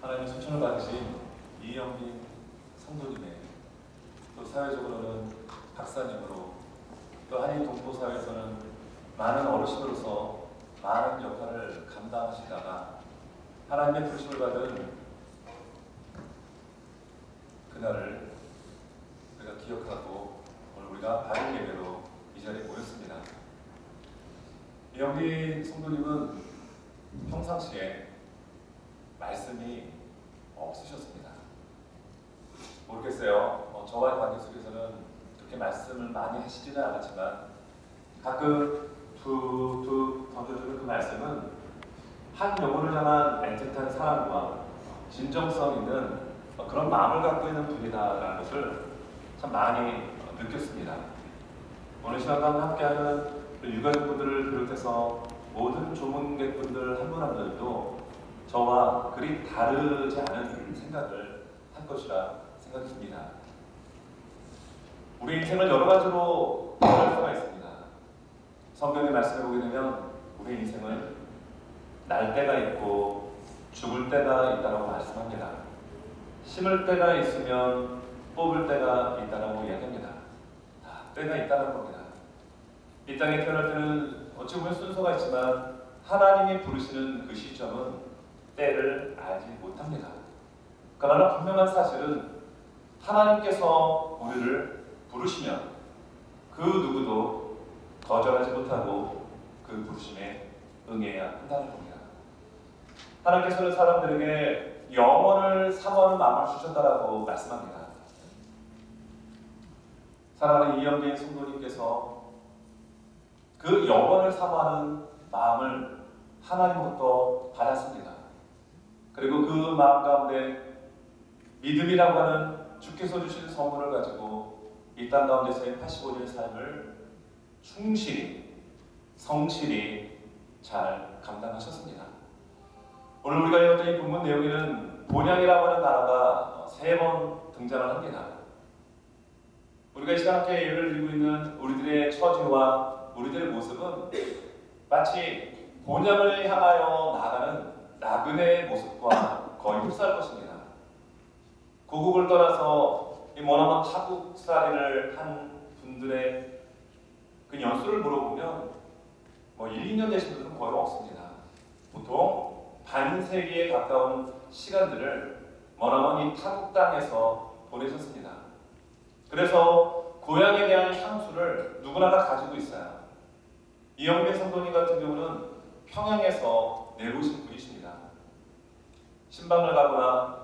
하나님의 소천을 받으신 이영민 성도님의 또 사회적으로는 박사님으로 또 한인 동포사회에서는 많은 어르신으로서 많은 역할을 감당하시다가 하나님의 부르심을 받은 그날을 우리가 기억하고 오늘 우리가 바른 예배로 이 자리에 모였습니다. 이영민 성도님은 평상시에 말씀이 없으셨습니다. 모르겠어요. 어, 저와의 관계 속에서는 그렇게 말씀을 많이 하시지는 않았지만 가끔 툭툭 던져주는 그 말씀은 한 영혼을 향한 애틋한 사랑과 진정성 있는 어, 그런 마음을 갖고 있는 분이다라는 것을 참 많이 어, 느꼈습니다. 오늘 시간과 함께하는 유가족분들을 비롯해서 모든 조문객분들 한 분 한 분들도 저와 그리 다르지 않은 생각을 할 것이라 생각이 듭니다. 우리 인생을 여러 가지로 말할 수가 있습니다. 성경의 말씀을 보게 되면 우리 인생은 날 때가 있고 죽을 때가 있다고 말씀합니다. 심을 때가 있으면 뽑을 때가 있다고 이야기합니다. 다 때가 있다는 겁니다. 이 땅에 태어날 때는 어찌 보면 순서가 있지만 하나님이 부르시는 그 시점은 때를 알지 못합니다. 그러나 분명한 사실은 하나님께서 우리를 부르시면 그 누구도 거절하지 못하고 그 부르심에 응해야 한다는 겁니다. 하나님께서는 사람들에게 영원을 사모하는 마음을 주셨다라고 말씀합니다. 사랑하는 이영민 성도님께서 그 영원을 사모하는 마음을 하나님부터 받았습니다. 그리고 그 마음 가운데 믿음이라고 하는 주께서 주신 선물을 가지고 이 땅 가운데서의 85년의 삶을 충실히 성실히 잘 감당하셨습니다. 오늘 우리가 읽었던 이 본문 내용에는 본향이라고 하는 단어가 세 번 등장을 합니다. 우리가 이 시간 함께 예를 드리고 있는 우리들의 처지와 우리들의 모습은 마치 본향을 향하여 나가는 나그네의 모습과 거의 흡사할 것입니다. 고국을 떠나서 이 머나먼 타국살이를 한 분들의 그 연수를 물어보면 뭐 1, 2년 되신 분들은 거의 없습니다. 보통 반세기에 가까운 시간들을 머나먼 이 타국 땅에서 보내셨습니다. 그래서 고향에 대한 향수를 누구나 다 가지고 있어요. 이영배 성도님 같은 경우는 평양에서 내보신 분이십니다. 신방을 가거나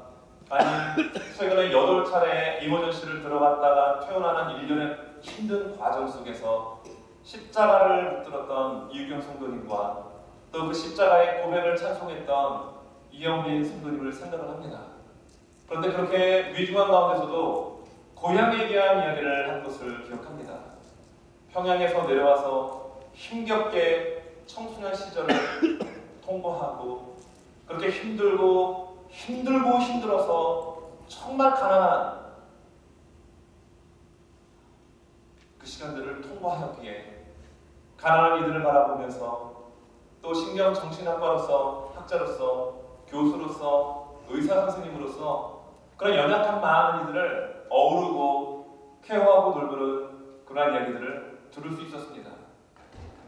아니 최근에 여덟 차례 이머전시를 들어갔다가 퇴원하는 일련의 힘든 과정 속에서 십자가를 붙들었던 이유경 성도님과 또 그 십자가의 고백을 찬송했던 이영민 성도님을 생각을 합니다. 그런데 그렇게 위중한 가운데서도 고향에 대한 이야기를 한 것을 기억합니다. 평양에서 내려와서 힘겹게 청소년 시절을 통과하고 그렇게 힘들고 힘들고 힘들어서 정말 가난한 그 시간들을 통과하였기에 가난한 이들을 바라보면서 또 신경 정신학과로서 학자로서 교수로서 의사 선생님으로서 그런 연약한 많은 이들을 어우르고 케어하고 돌보는 그러한 이야기들을 들을 수 있었습니다.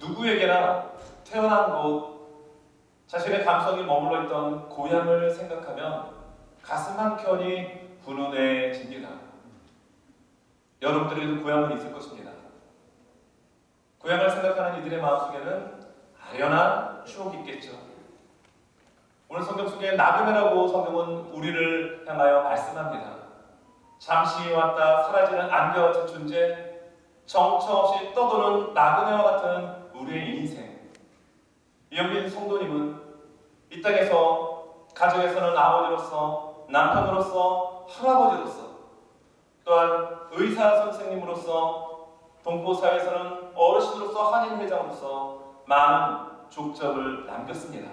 누구에게나 태어난 곳, 자신의 감성이 머물러 있던 고향을 생각하면 가슴 한켠이 훈훈해집니다. 여러분들에게도 고향은 있을 것입니다. 고향을 생각하는 이들의 마음속에는 아련한 추억이 있겠죠. 오늘 성경 속에 나그네라고 성경은 우리를 향하여 말씀합니다. 잠시 왔다 사라지는 안개 같은 존재, 정처 없이 떠도는 나그네와 같은 우리의 인생. 이영빈 성도님은 이 땅에서 가정에서는 아버지로서 남편으로서 할아버지로서 또한 의사 선생님으로서 동포사회에서는 어르신으로서 한인회장으로서 많은 족적을 남겼습니다.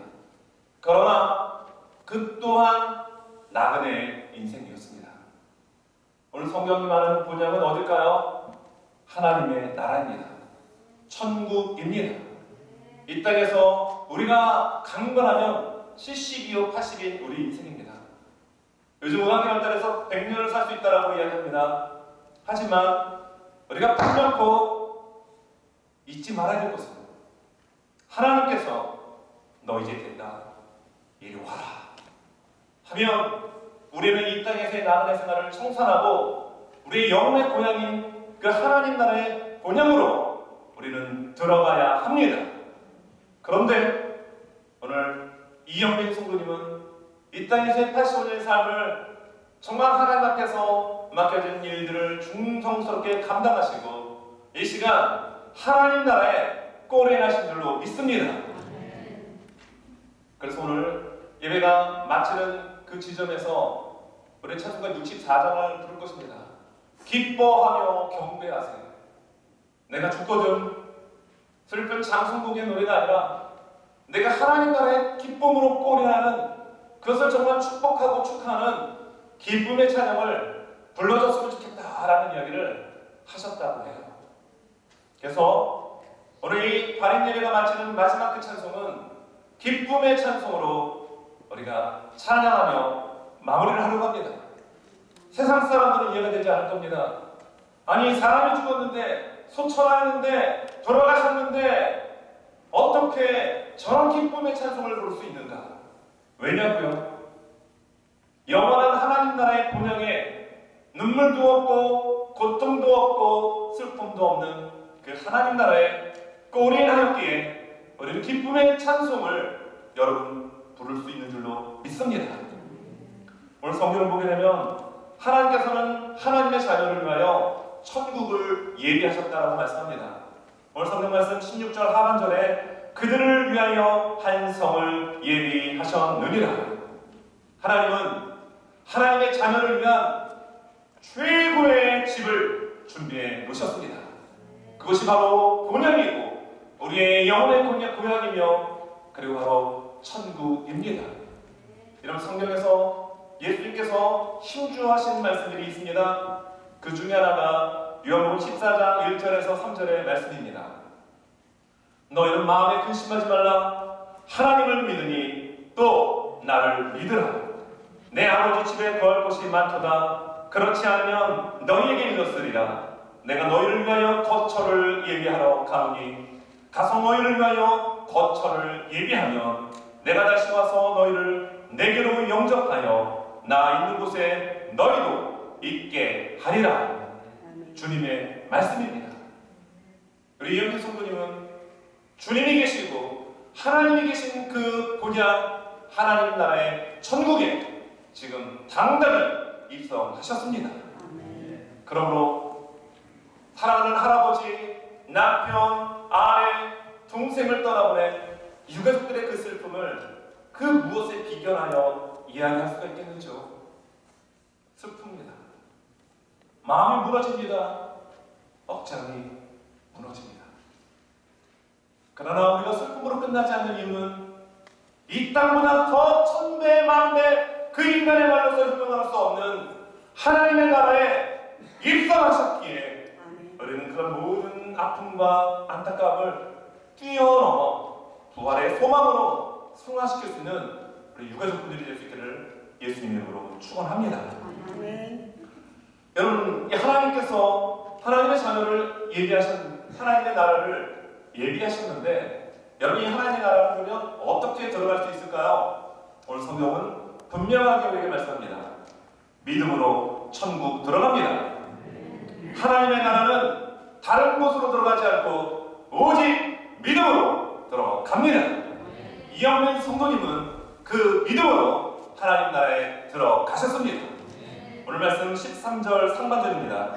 그러나 그 또한 나그네의 인생이었습니다. 오늘 성경이 말하는 분양은 어딜까요? 하나님의 나라입니다. 천국입니다. 이 땅에서 우리가 강건하면 70이요 80인 우리 인생입니다. 요즘 의학개발단에서 100년을 살 수 있다라고 이야기합니다. 하지만 우리가 분명코 잊지 말아야 될 것은 하나님께서 너 이제 된다. 이리 와라. 하면 우리는 이 땅에서의 나그네 생활을 청산하고 우리의 영혼의 고향인 그 하나님 나라의 본향으로 우리는 들어가야 합니다. 그런데 오늘 이영민 성도님은 이 땅에서의 85년의 삶을 정말 하나님 앞에서 맡겨진 일들을 중성스럽게 감당하시고 이 시간 하나님 나라에 꼬리나신 줄로 믿습니다. 그래서 오늘 예배가 마치는 그 지점에서 우리 찬송가 64장을 부를 것입니다. 기뻐하며 경배하세요. 내가 죽거든 슬픈 장성국의 노래가 아니라 내가 하나님 나라의 기쁨으로 꼬리나는 그것을 정말 축복하고 축하하는 기쁨의 찬양을 불러줬으면 좋겠다라는 이야기를 하셨다고 해요. 그래서 오늘 이 발인 예배가 마치는 마지막 그 찬송은 기쁨의 찬송으로 우리가 찬양하며 마무리를 하려고 합니다. 세상 사람들은 이해가 되지 않을 겁니다. 아니 사람이 죽었는데 소천하였는데 돌아가셨는데 어떻게 저런 기쁨의 찬송을 부를 수 있는가? 왜냐고요? 영원한 하나님 나라의 본향에 눈물도 없고 고통도 없고 슬픔도 없는 그 하나님 나라에 꼬리하였기에 우리는 기쁨의 찬송을 여러분 부를 수 있는 줄로 믿습니다. 오늘 성경을 보게 되면 하나님께서는 하나님의 자녀를 위하여 천국을 예비하셨다라고 말씀합니다. 오늘 성경 말씀 16절 하반절에 그들을 위하여 한 성을 예비하셨느니라. 하나님은 하나님의 자녀를 위한 최고의 집을 준비해 놓으셨습니다. 그것이 바로 본향이고 우리의 영혼의 고향이며 그리고 바로 천국입니다. 이런 성경에서 예수님께서 힘주하신 말씀들이 있습니다. 그 중에 하나가 요한복음 14장 1절에서 3절의 말씀입니다. 너희는 마음에 근심하지 말라. 하나님을 믿으니 또 나를 믿으라. 내 아버지 집에 거할 곳이 많도다. 그렇지 않으면 너희에게 이르렀으리라. 내가 너희를 위하여 거처를 예비하러 가오니 가서 너희를 위하여 거처를 예비하면 내가 다시 와서 너희를 내게로 영접하여 나 있는 곳에 너희도 있게 하리라. 주님의 말씀입니다. 우리 이영규 성도님은 주님이 계시고 하나님이 계신 그 본향 하나님 나라의 천국에 지금 당당히 입성하셨습니다. 그러므로 사랑하는 할아버지, 남편, 아내, 동생을 떠나보낸 유가족들의 그 슬픔을 그 무엇에 비견하여 이해할 수가 있겠는지요? 슬픕니다. 마음이 무너집니다. 억장이 무너집니다. 그러나 우리가 슬픔으로 끝나지 않는 이유는 이 땅보다 더 천배 만배 그 인간의 말로서 설명할 수 없는 하나님의 나라에 입성하셨기에 우리는 그런 모든 아픔과 안타까움을 뛰어넘어 부활의 소망으로 승화시킬 수 있는 우리 유가족분들이 될 수 있기를 예수님 이름으로 축원합니다. 여러분, 이 하나님께서 하나님의 자녀를 예비하신 하나님의 나라를 예비하셨는데 여러분 이 하나님의 나라를 그러면 어떻게 들어갈 수 있을까요? 오늘 성경은 분명하게 우리에게 말씀합니다. 믿음으로 천국 들어갑니다. 하나님의 나라는 다른 곳으로 들어가지 않고 오직 믿음으로 들어갑니다. 이영민 성도님은 그 믿음으로 하나님 나라에 들어가셨습니다. 오늘 말씀 13절 상반절입니다.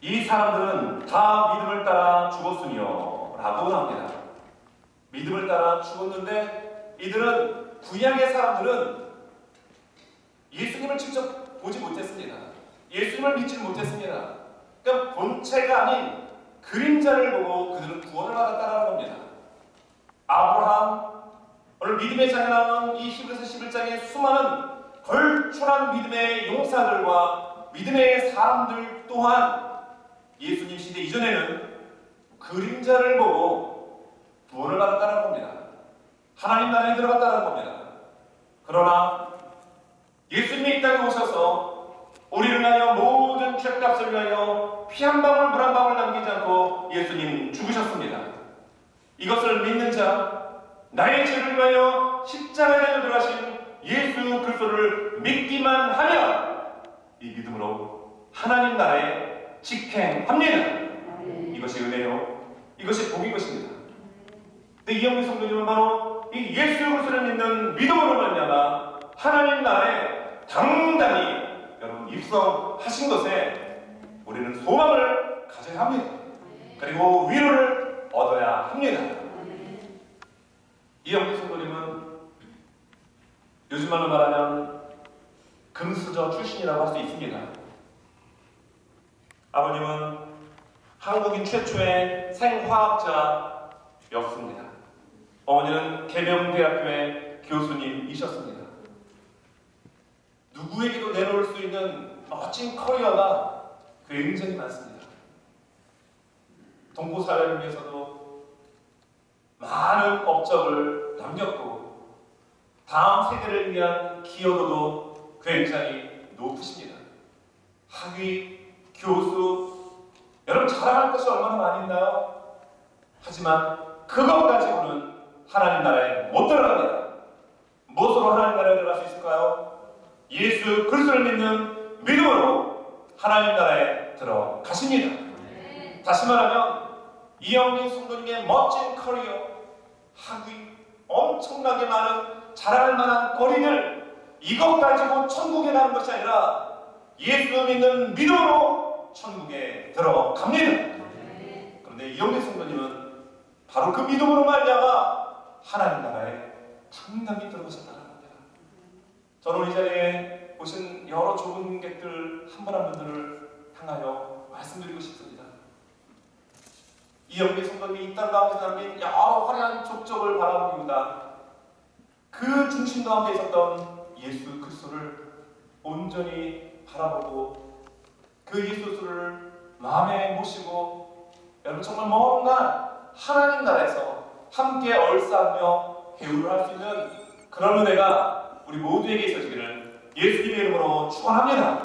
이 사람들은 다 믿음을 따라 죽었으며 라고 나옵니다. 믿음을 따라 죽었는데 이들은 구약의 사람들은 예수님을 직접 보지 못했습니다. 예수님을 믿지 못했습니다. 그러니까 본체가 아닌 그림자를 보고 그들은 구원을 받았다는 겁니다. 아브라함, 오늘 믿음의 나오는 이 히브리서 11장의 수많은 걸출한 믿음의 용사들과 믿음의 사람들 또한 예수님 시대 이전에는 그림자를 보고 구원을 받았다는 겁니다. 하나님 나라에 들어갔다는 겁니다. 그러나 예수님이 이 땅에 오셔서 우리를 위하여 모든 죄값을 위하여 피 한 방울 물 한 방울 남기지 않고 예수님 죽으셨습니다. 이것을 믿는 자 나의 죄를 위하여 십자가에 달려 들어가신 예수 그리스도를 믿기만 하면 이 믿음으로 하나님 나라에 직행합니다. 이것이 은혜요. 이것이 복인 것입니다. 근데 이영민 성도님은 바로 이 예수 그리스도를 믿는 믿음으로 말미암아 하나님 나라에 당당히 여러분 입성하신 것에 우리는 소망을 가져야 합니다. 그리고 위로를 얻어야 합니다. 이영민 요즘 말로 말하면 금수저 출신이라고 할 수 있습니다. 아버님은 한국인 최초의 생화학자였습니다. 어머니는 계명대학교의 교수님이셨습니다. 누구에게도 내놓을 수 있는 멋진 커리어가 굉장히 많습니다. 동포 사회를 위해서도 많은 업적을 남겼고 다음 세대를 위한 기여도도 굉장히 높으십니다. 학위, 교수, 여러분 자랑할 것이 얼마나 많이 있나요? 하지만 그것 가지고는 하나님 나라에 못 들어갑니다. 무엇으로 하나님 나라에 들어갈 수 있을까요? 예수 그리스도를 믿는 믿음으로 하나님 나라에 들어가십니다. 다시 말하면 이영민 성도님의 멋진 커리어, 학위, 엄청나게 많은 자랑할 만한 거리를 이것 가지고 천국에 가는 것이 아니라 예수 믿는 믿음으로 천국에 들어갑니다. 그런데 이영민 성도님은 바로 그 믿음으로 말미암아 하나님 나라에 당당히 들어가셨다는 겁니다. 저는 이 자리에 오신 여러 좋은 객들 한 분 한 분들을 향하여 말씀드리고 싶습니다. 이영민 성도님이 이 땅 가운데 남긴 여러 화려한 족적을 바라봅니다. 그 중심 가운데 있었던 예수 그리스도를 온전히 바라보고 그 예수 그리스도를 마음에 모시고 여러분 정말 뭔가 하나님 나라에서 함께 얼싸며 배우를 할 수 있는 그런 은혜가 우리 모두에게 있어지기를 예수님의 이름으로 축원합니다.